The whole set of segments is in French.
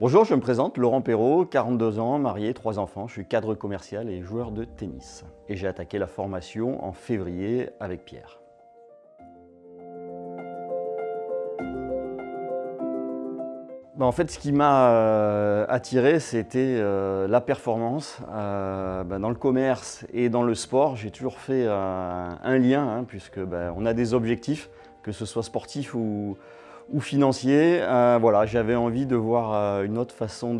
Bonjour, je me présente, Laurent Perrault, 42 ans, marié, 3 enfants. Je suis cadre commercial et joueur de tennis. Et j'ai attaqué la formation en février avec Pierre. Ben, en fait, ce qui m'a euh, attiré, c'était euh, la performance. Euh, ben, dans le commerce et dans le sport, j'ai toujours fait un lien, hein, puisque ben, on a des objectifs, que ce soit sportif ou, ou financier. Euh, voilà, j'avais envie de voir euh, une autre façon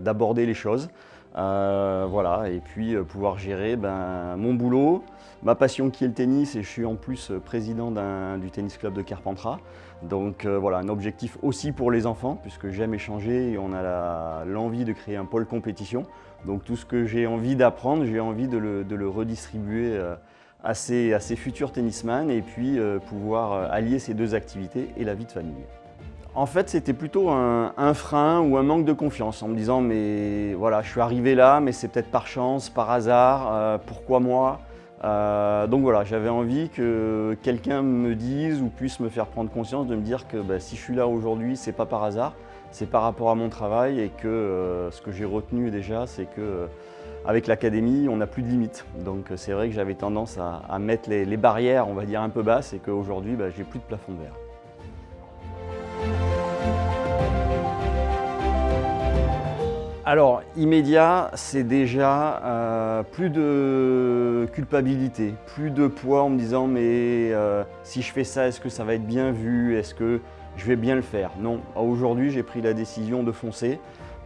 d'aborder les choses. Euh, voilà, et puis pouvoir gérer ben, mon boulot, ma passion qui est le tennis, et je suis en plus président du tennis club de Carpentras. Donc voilà, un objectif aussi pour les enfants, puisque j'aime échanger et on a l'envie de créer un pôle compétition. Donc tout ce que j'ai envie d'apprendre, j'ai envie de le, de le redistribuer à ses, futurs tennisman et puis euh, pouvoir euh, allier ces deux activités et la vie de famille. En fait, c'était plutôt un, frein ou un manque de confiance en me disant mais voilà, je suis arrivé là, mais c'est peut-être par chance, par hasard, euh, pourquoi moi? Donc voilà, j'avais envie que quelqu'un me dise ou puisse me faire prendre conscience de me dire que bah, si je suis là aujourd'hui, c'est pas par hasard, c'est par rapport à mon travail et que ce que j'ai retenu déjà, c'est que avec l'académie, on n'a plus de limites. Donc c'est vrai que j'avais tendance à, mettre les, barrières, on va dire, un peu basses et qu'aujourd'hui, bah, j'ai plus de plafond verre. Alors, immédiat, c'est déjà euh, plus de culpabilité, plus de poids en me disant mais euh, si je fais ça, est-ce que ça va être bien vu? Est-ce que je vais bien le faire? Non, aujourd'hui j'ai pris la décision de foncer.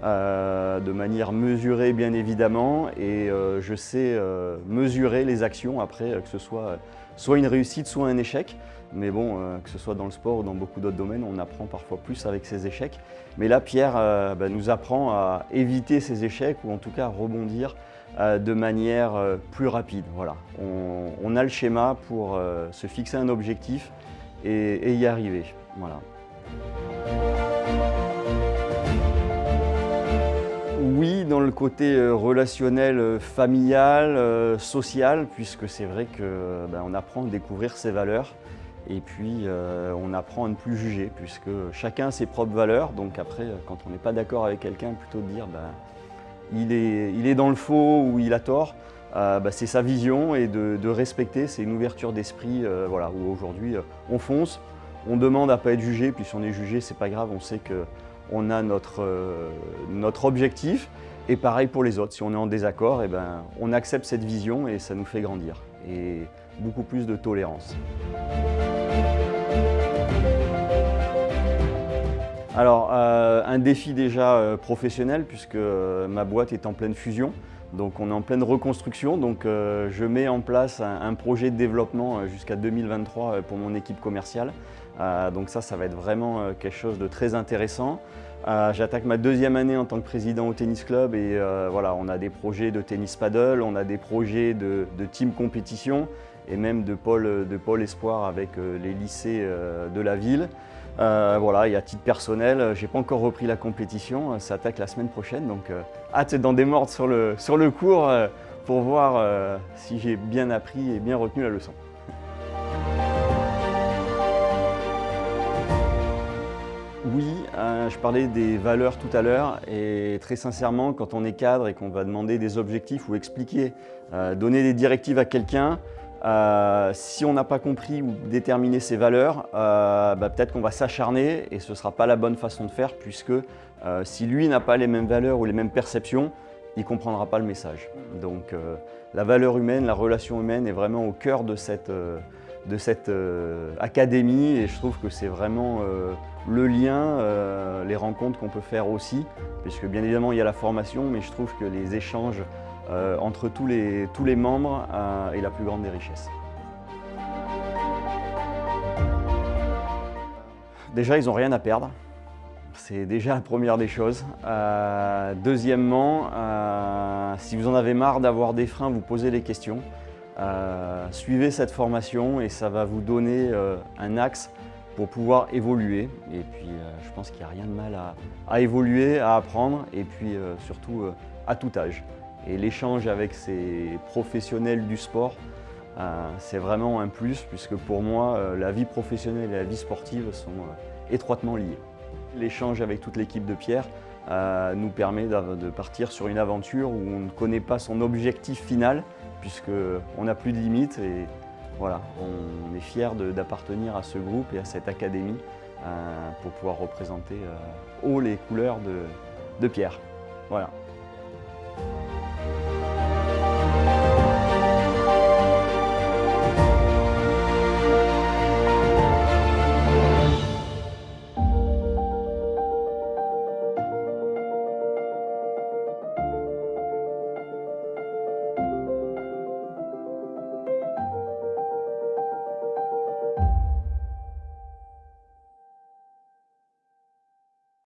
Euh, de manière mesurée bien évidemment et euh, je sais euh, mesurer les actions après que ce soit soit une réussite soit un échec. Mais bon que ce soit dans le sport ou dans beaucoup d'autres domaines on apprend parfois plus avec ses échecs. Mais là Pierre bah, nous apprend à éviter ces échecs ou en tout cas à rebondir de manière plus rapide. Voilà. On, a le schéma pour se fixer un objectif et, et y arriver. Voilà. Dans le côté euh, relationnel, euh, familial, euh, social, puisque c'est vrai qu'on ben, apprend à découvrir ses valeurs et puis on apprend à ne plus juger, puisque chacun a ses propres valeurs. Donc après, quand on n'est pas d'accord avec quelqu'un, plutôt de dire ben, il, est, dans le faux ou il a tort, ben, c'est sa vision et de, respecter, c'est une ouverture d'esprit voilà, où aujourd'hui on fonce, on demande à ne pas être jugé, puis si on est jugé, c'est pas grave, on sait que on a notre objectif. Et pareil pour les autres, si on est en désaccord, eh ben, on accepte cette vision et ça nous fait grandir. Et beaucoup plus de tolérance. Alors, euh, un défi déjà euh, professionnel puisque ma boîte est en pleine fusion. Donc on est en pleine reconstruction, donc je mets en place un projet de développement jusqu'à 2023 pour mon équipe commerciale. Euh, donc ça, ça va être vraiment euh, quelque chose de très intéressant. Euh, j'attaque ma deuxième année en tant que président au tennis club et voilà, on a des projets de tennis paddle, on a des projets de, team compétition et même de pôle, de espoir avec les lycées de la ville. voilà, et à titre personnel, j'ai pas encore repris la compétition, ça attaque la semaine prochaine, donc hâte d'en démordre sur le, sur le cours pour voir si j'ai bien appris et bien retenu la leçon. Oui, euh, je parlais des valeurs tout à l'heure et très sincèrement, quand on est cadre et qu'on va demander des objectifs ou expliquer, euh, donner des directives à quelqu'un, euh, si on n'a pas compris ou déterminé ses valeurs, bah, peut-être qu'on va s'acharner et ce ne sera pas la bonne façon de faire puisque si lui n'a pas les mêmes valeurs ou les mêmes perceptions, il ne comprendra pas le message. Donc la valeur humaine, la relation humaine est vraiment au cœur de cette, de cette académie et je trouve que c'est vraiment le lien, euh, les rencontres qu'on peut faire aussi, puisque bien évidemment il y a la formation, mais je trouve que les échanges euh, entre tous les, tous les membres euh, est la plus grande des richesses. Déjà, ils n'ont rien à perdre. C'est déjà la première des choses. deuxièmement, si vous en avez marre d'avoir des freins, vous posez les questions. Suivez cette formation et ça va vous donner un axe pour pouvoir évoluer. Et puis euh, je pense qu'il n'y a rien de mal à, évoluer, à apprendre et puis euh, surtout euh, à tout âge. Et l'échange avec ces professionnels du sport, c'est vraiment un plus puisque pour moi, la vie professionnelle et la vie sportive sont étroitement liées. L'échange avec toute l'équipe de Pierre euh, nous permet de partir sur une aventure où on ne connaît pas son objectif final, puisqu'on n'a plus de limites et voilà, on est fiers d'appartenir à ce groupe et à cette académie euh, pour pouvoir représenter haut les couleurs de, de Pierre. Voilà.